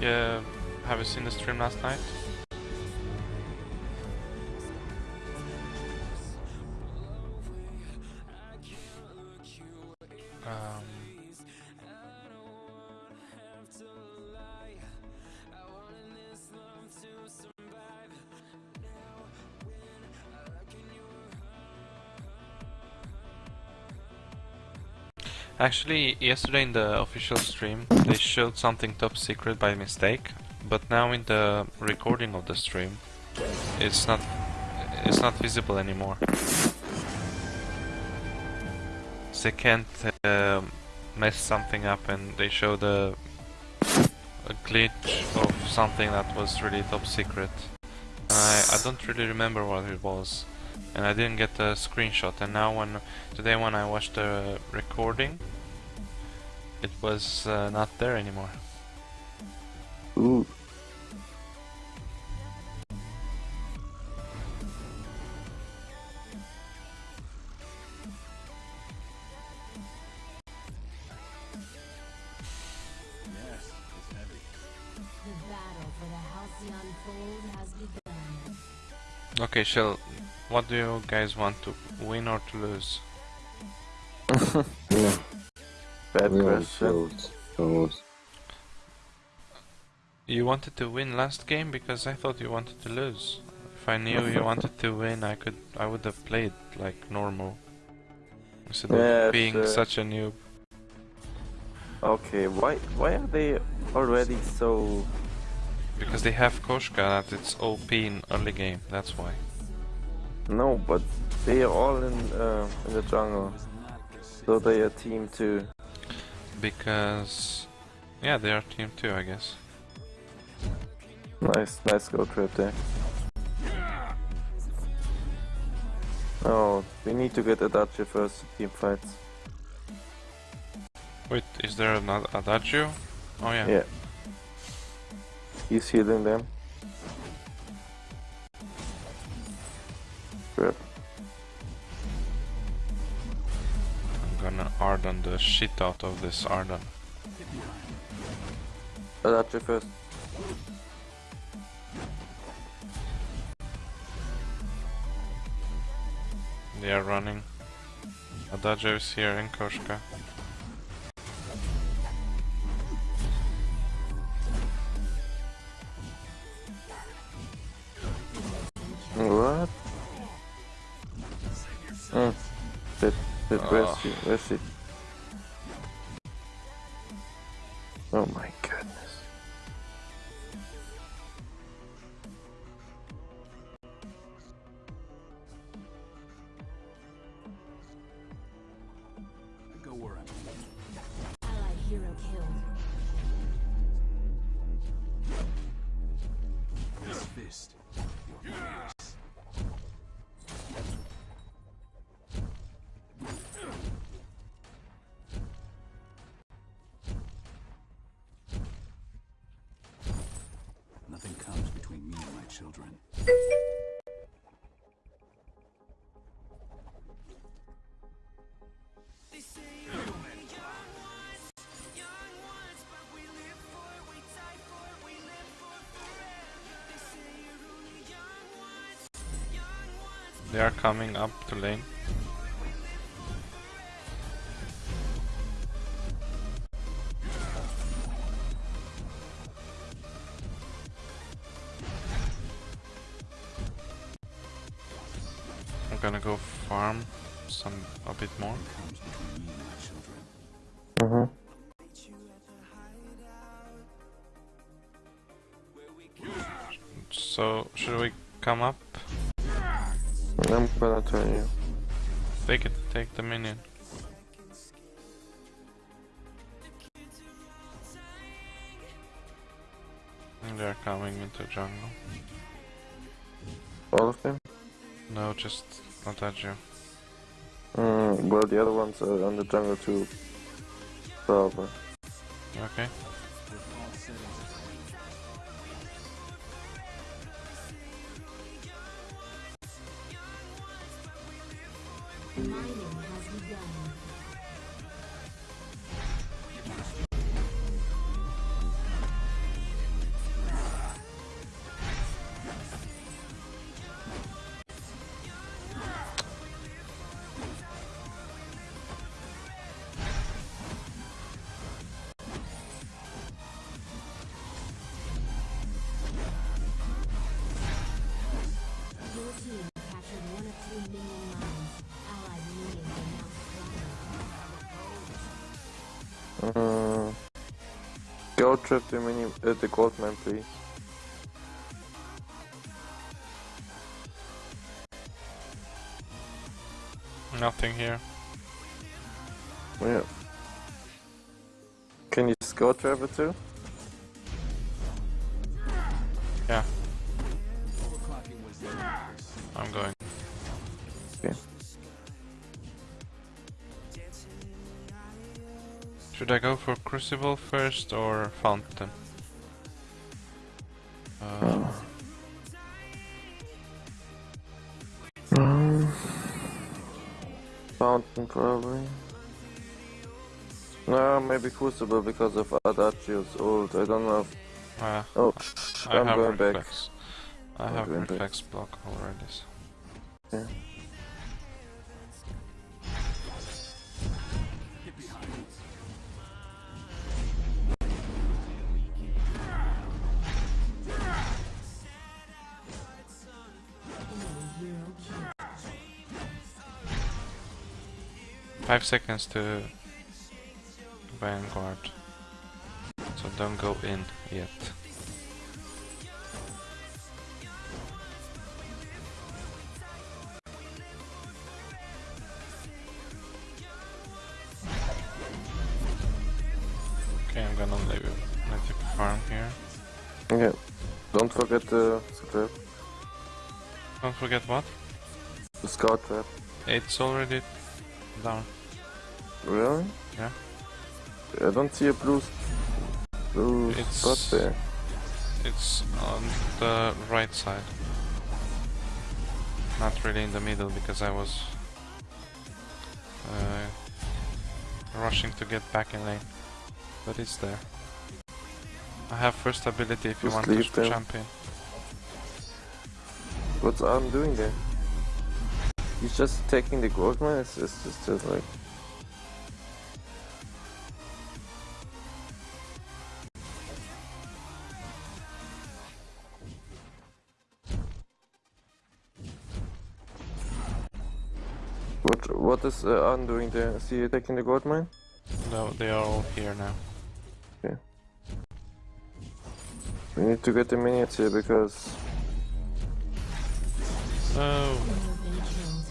Yeah, have you seen the stream last night? Actually, yesterday in the official stream, they showed something top secret by mistake, but now in the recording of the stream, it's not it's not visible anymore. They can't uh, mess something up, and they showed a, a glitch of something that was really top secret. I I don't really remember what it was and I didn't get the screenshot and now when today when I watched the recording it was uh, not there anymore. Ooh. The battle for the Halcyon Fold has begun. Okay, Shell, what do you guys want to win or to lose? yeah. Bad We question. chose. chose. You wanted to win last game because I thought you wanted to lose. If I knew you wanted to win, I could I would have played like normal instead of being sure. such a noob. Okay, why why are they already so Because they have Koshka that it's OP in early game. That's why. No? But they are all in uh, in the jungle, so they are team two. Because yeah, they are team two, I guess. Nice, nice go trip there. Oh, we need to get Adagio first team fights. Wait, is there another Adagio? Oh yeah. Yeah. He's healing them. I'm gonna Ardan the shit out of this Ardan. Adagio first. They are running. Adagio is here in Koshka. Ah. Cette fois-ci, They are coming up to lane. So should we come up? I'm gonna turn you. Take it, take the minion. And They're coming into jungle. All of them? No, just not Adagio. Mm, well, the other ones are on the jungle too. Probably. Okay. Mm. Go trip the mini uh, the gold man, please. Nothing here. Yeah. Can you scout travel too? Should I go for Crucible first or Fountain? Uh, Um, Fountain probably. No, maybe Crucible because of Adagio's ult. I don't know. If... uh, Oh, I I'm have going back. reflex. I I'm have going back. block already. So. Yeah. 5 seconds to Vanguard. So don't go in yet. Okay, I'm gonna leave it let you farm here. Okay. Don't forget uh, the trap. Don't forget what? The scout trap. It's already down. Really? Yeah. I don't see a blue, blue It's- spot there. It's on the right side. Not really in the middle because I was uh, rushing to get back in lane. But it's there. I have first ability if you Just want to them. jump in. What's Arm doing there? He's just taking the gold mine? It's, it's just, just like... is uh, Arm doing there? Is he taking the gold mine? No, they are all here now. We need to get the minions here because... Oh, You have been killed.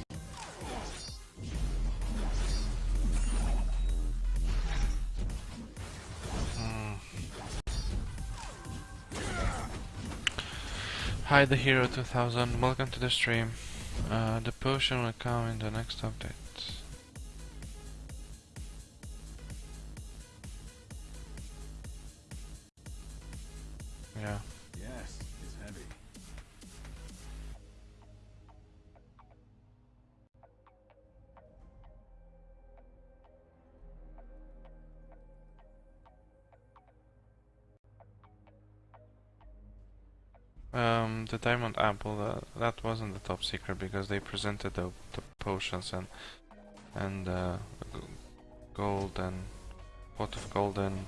Hi the Hero 2000, welcome to the stream. Uh, the potion will come in the next update. The diamond apple, uh, that wasn't the top secret because they presented the, the potions and and uh, gold and pot of gold and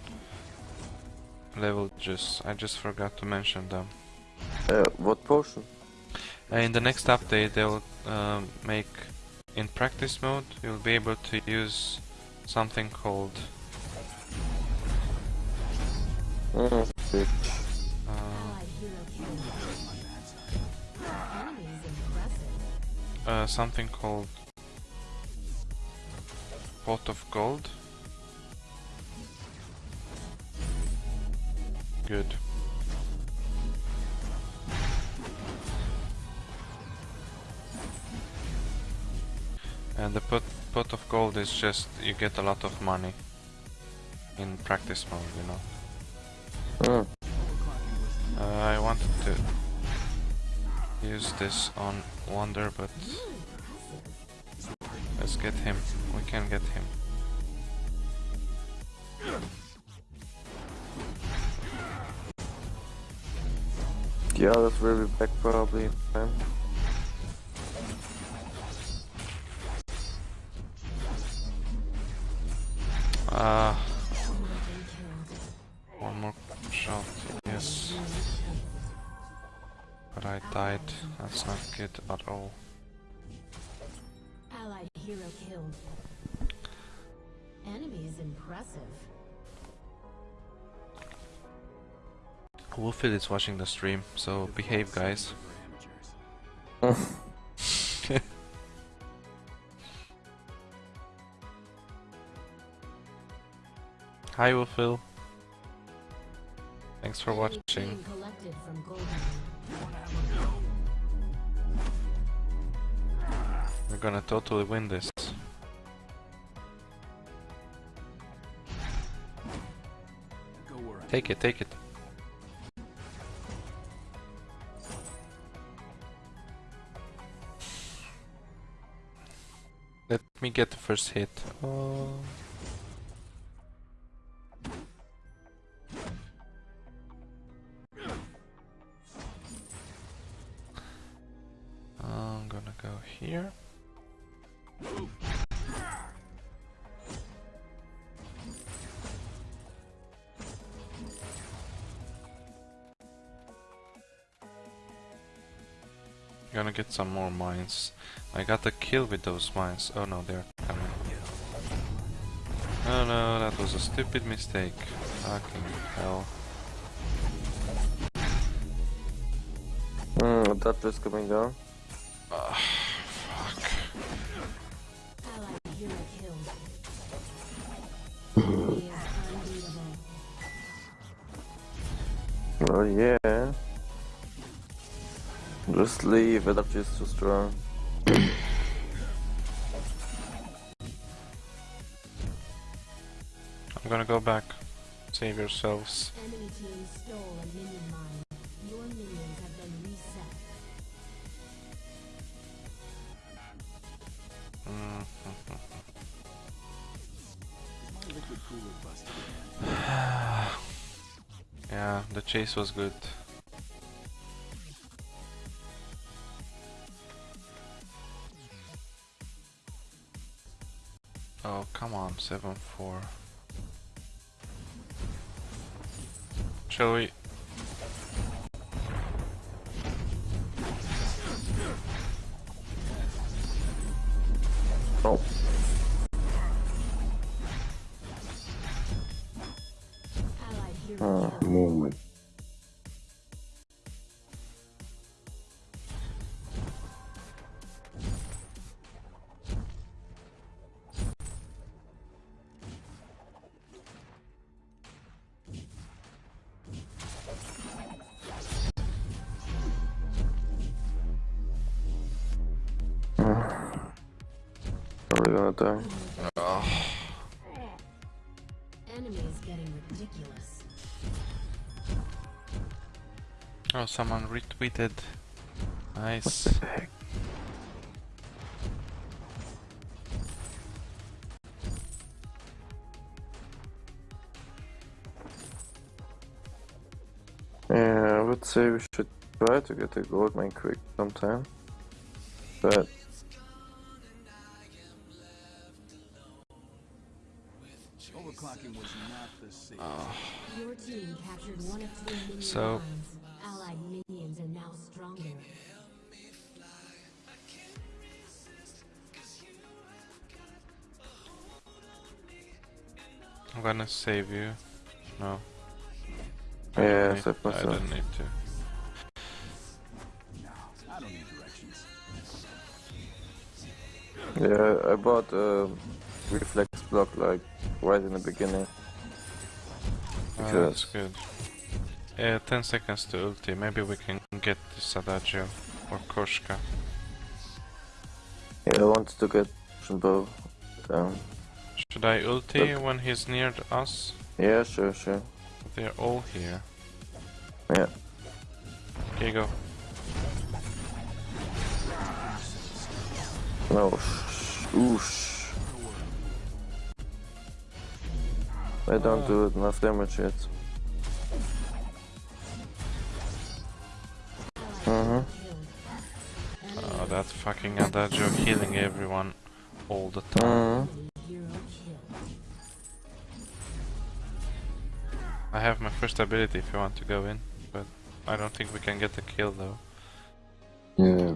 level juice. I just forgot to mention them. Uh, what potion? Uh, in the next update, they'll um, make in practice mode. You'll be able to use something called Mm, bitch. Uh, something called pot of gold. Good. And the pot pot of gold is just you get a lot of money in practice mode, you know. Mm. Uh, I wanted to use this on Wonder, but let's get him. We can get him. Yeah, that's will be back probably in time. Good at all. Allied hero killed. Enemy is impressive. Wolfie is watching the stream, so behave, guys. Hi, Wolfie. Thanks for watching. We're gonna totally win this. Take it, take it. Let me get the first hit. Oh. Some more mines. I got a kill with those mines. Oh no, they're coming. Oh no, that was a stupid mistake. Fucking hell. Mm, that is coming down. Fuck. Allied hero killed. Enemy is unbeatable. Oh yeah. Just leave, it is too strong. I'm gonna go back. Save yourselves. Enemy team stole a minion mine. Your minions have been reset. Mm. Is my liquid cooler busted? Yeah, the chase was good. Come on, 7-4. Shall we? Oh, uh, movement. Are we gonna die? Enemy is getting ridiculous. Oh, someone retweeted. Nice. Heck. Yeah, I would say we should try to get a gold mine quick sometime. But minion So- Allied minions are now stronger. I'm gonna save you. No. yeah, Okay, I myself. don't need to. I don't need directions. Yeah, I bought a reflex block like right in the beginning. Oh, that's good. Yeah, 10 seconds to ulti. Maybe we can get this Adagio or Koshka. yeah, I wanted to get both down. Should I ulti when he's near us? Yeah, sure, sure. They're all here. Yeah. Okay, go. No, sh- oosh. I don't do enough damage yet. Allied killed. Enemy Oh, that fucking Adagio healing everyone all the time. Enemy hero killed. I have my first ability if you want to go in, but I don't think we can get the kill though. Yeah.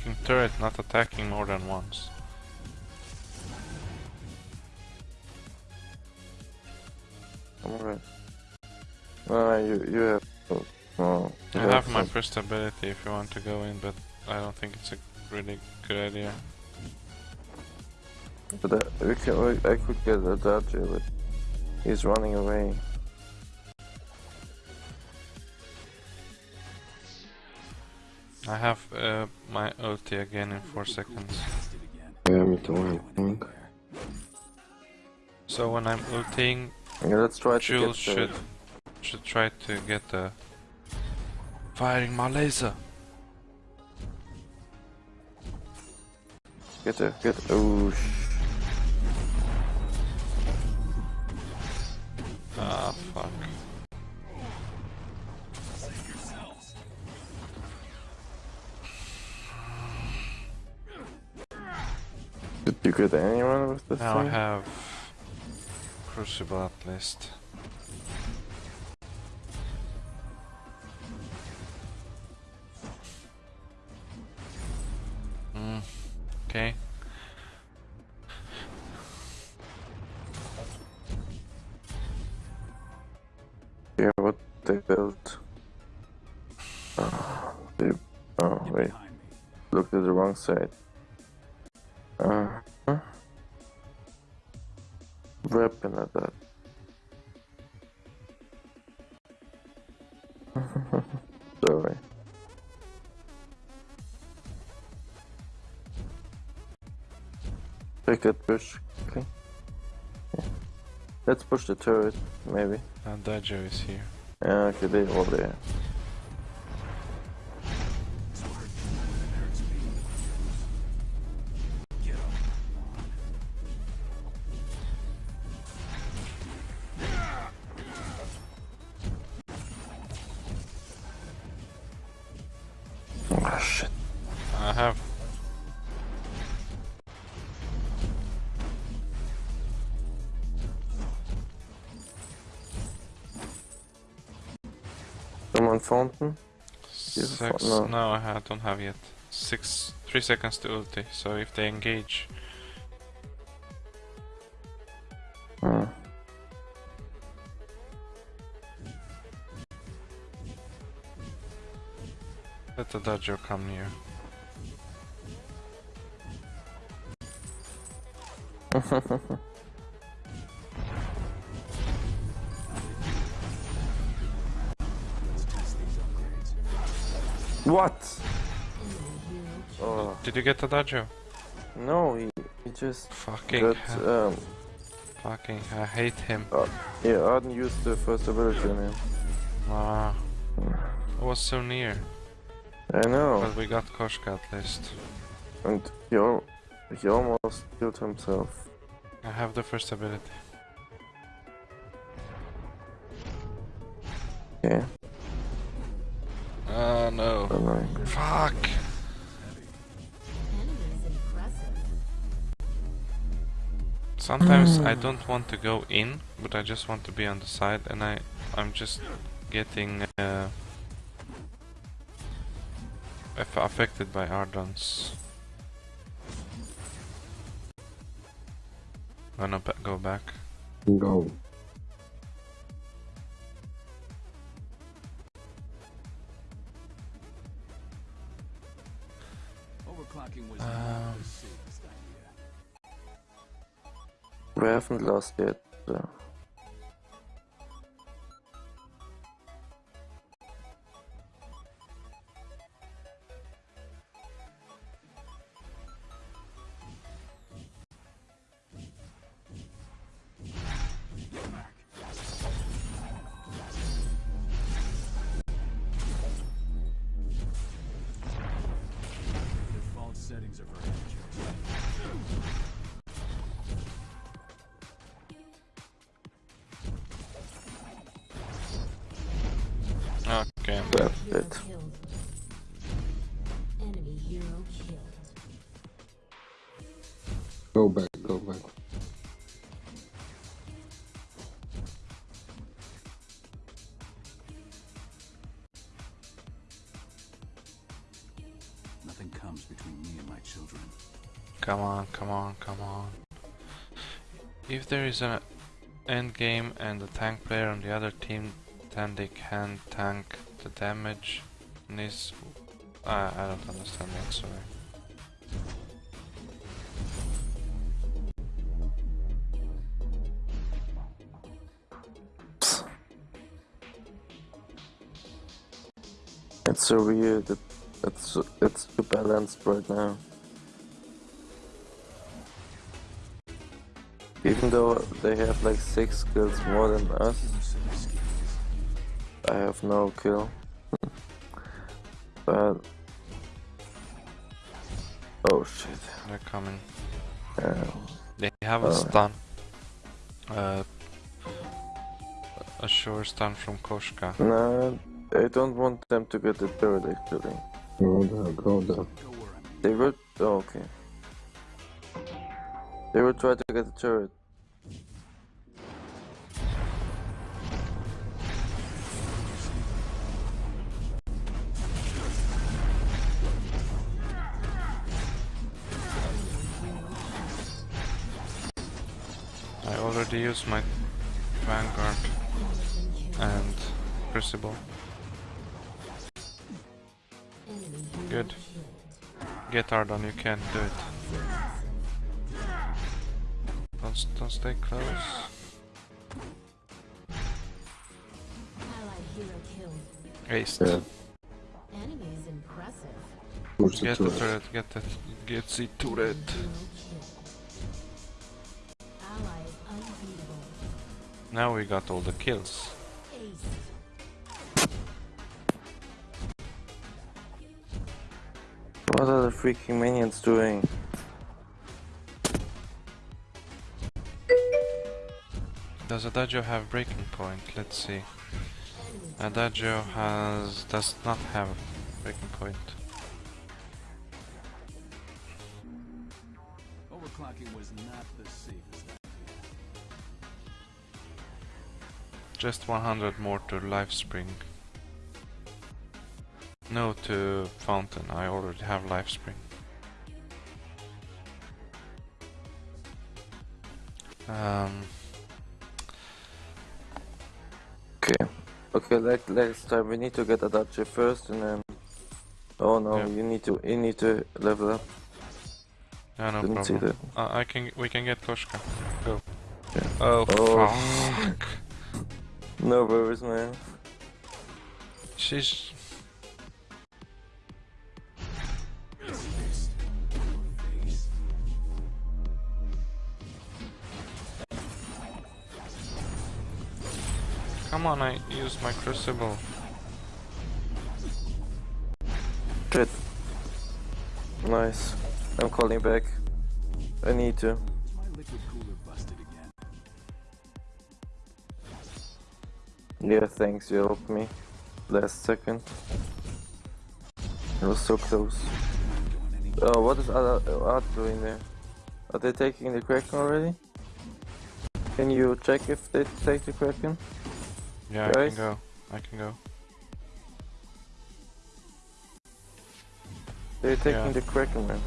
Fucking turret not attacking more than once. Alright. Ah, you, you have... Oh, I you have my first ability if you want to go in, but I don't think it's a really good idea. But uh, we can, we, I could get a dodge, but he's running away. I have uh, my ulti again in 4 seconds. Yeah, me too, I think. So when I'm ulting, Yeah, let's try to Jules get the... should should try to get the firing my laser. Get the... Get... Oh, You anyone with this Now I have Crucible at least. Mm, okay. Yeah, what they built. Oh, they... oh wait. Looked at the wrong side. Uh? Weapon at that. Sorry. Take that push. Okay. Yeah. Let's push the turret, maybe. Adagio is here. Yeah, okay, they're all there. Fountain? You have a six. no. No, I don't have yet. Six, three seconds to ulti. So if they engage, Hmm. let the Dodger come near. What? Oh Did you get the Dajo? no, he, he just Fucking, got hell. um fucking, I hate him. yeah, Ardan used the first ability on him. Ah, I was so near, I know, but we got Koshka at least. and he al he almost killed himself. I have the first ability. Yeah, Oh no. annoying. Fuck! enemy is impressive. Sometimes I don't want to go in, but I just want to be on the side, and I, I'm just getting uh, affected by Ardans. Gonna go back. Go. We haven't Go back, go back. Nothing comes between me and my children. Come on, come on, come on. If there is an end game and a tank player on the other team, then they can tank the damage. And this, I I don't understand that. Sorry. It's so weird. It, it's it's too balanced right now. Even though they have like six kills more than us, I have no kill. but oh shit! They're coming. Yeah. They have a Oh. stun. Uh, a sure stun from Koshka. No, I don't want them to get the turret actually. Go there, go there. Go where I'm They will. Oh, okay. They will try to get the turret. Already used my Vanguard and Crucible. Good. Get Ardan, you can't do it. Don't, don't stay close. Aced. Yeah, Enemy is impressive. push the Get the turret, get the get the turret. Now we got all the kills. What are the freaking minions doing? Does Adagio have breaking point? Let's see. Adagio has does not have breaking point. Just 100 more to life spring. No to fountain. I already have life spring. Um, Okay. Okay, like next time we need to get Adagio first and then Oh no, Yeah. you need to you need to level up. yeah, no Didn't problem. Uh, I can. We can get Koshka. Go. Yeah. Oh, Oh. fuck! No worries man. She's. Come on, I used my crucible. Shit. Nice. I'm calling back. I need to. Yeah, thanks, you helped me. Last second. It was so close. Oh, what is Art Art doing there? Are they taking the Kraken already? Can you check if they take the Kraken? Yeah, I can go. I can go. They're taking Yeah. the Kraken, man.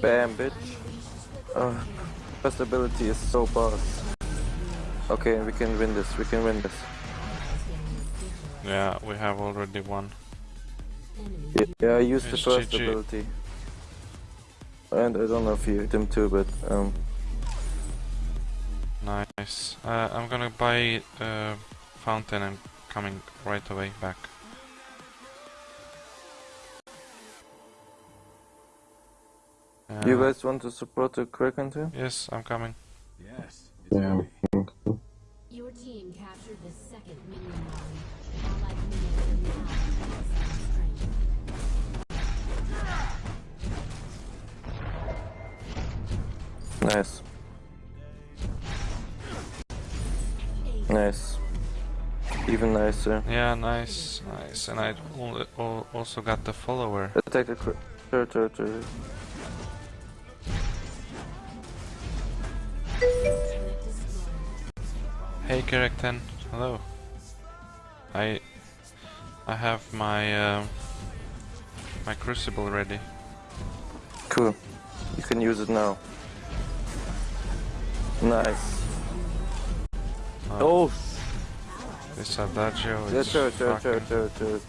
Bam, bitch. Oh, first ability is so boss. Okay, we can win this, we can win this. Yeah, we have already won. Enemy Yeah, yeah I used the It's first GG. ability. And I don't know if you used them too, but um, Nice. Uh, I'm gonna buy uh, fountain and coming right away back. you Uh, guys want to support the Kraken too? Yes, I'm coming. Yes. Yeah. Your team captured Nice. Nice. Even nicer. Yeah, nice, nice. And I al- al- also got the follower. Attack the Kra- turret, turret, turret. Turret destroyed. Hey, Kerekten. Hello. I I have my uh, my crucible ready. Cool. You can use it now. Nice. Oh, this Adagio yeah, is turret, turret, fucking... turret, turret, turret.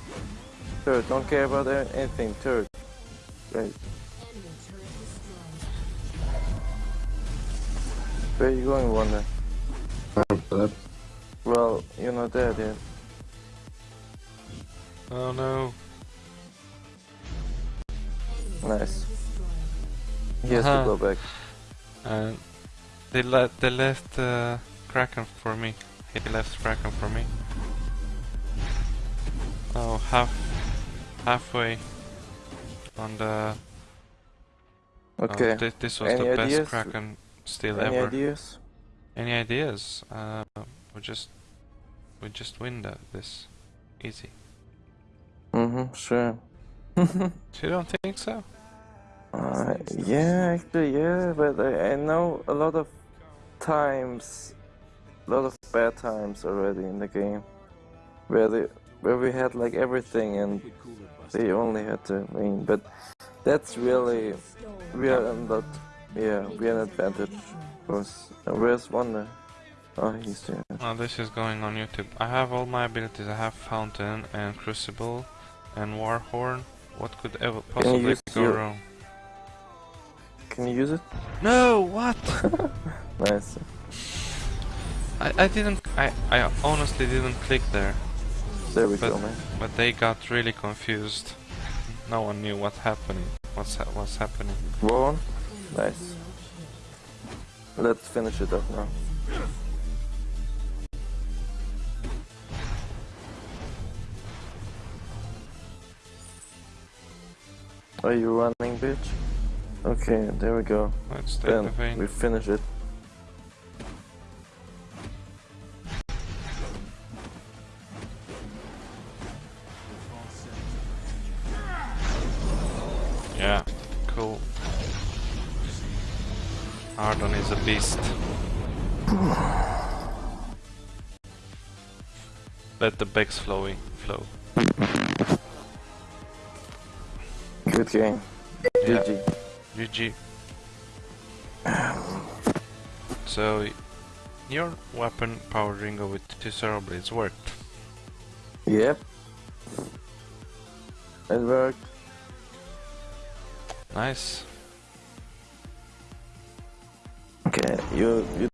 Turret, don't care about anything, turret. Right. Enemy turret destroyed. Where are you going, Wanda? I'm dead. Well, you're not dead yet. Oh no. Nice. He has Uh-huh. to go back. And they let they left uh, Kraken for me. He left Kraken for me. Oh, half halfway on the. oh, Okay. this was Any the best ideas? Kraken still Any ever. ideas? Any ideas? Uh, we just we just win that this easy. Mm-hmm, sure. You don't think so? Uh, yeah, actually, yeah, but I, I know a lot of times, a lot of bad times already in the game, where they, where we had like everything and Liquid cooler busted. they only had to win. But that's really, we are in that, yeah, we are an advantage. Cause uh, where's Wonder? Oh, he's there. Oh, this is going on YouTube. I have all my abilities. I have Fountain and Crucible and Warhorn. What could ever possibly go your- wrong? Can you use it? No, what? Nice. I, I didn't. I, I honestly didn't click there, There we But- go, man. but they got really confused. No one knew what happening. What's ha what's happening? Warren? Nice. Let's finish it up now. Are you running, bitch? Okay, there we go. Let's take the Then vein. we finish it. Let the Bex flowy flow. Good game. Yeah. GG. GG. So, your weapon powered Ringo with two Sorrowblades worked. Yep. It worked. Nice. Okay, you you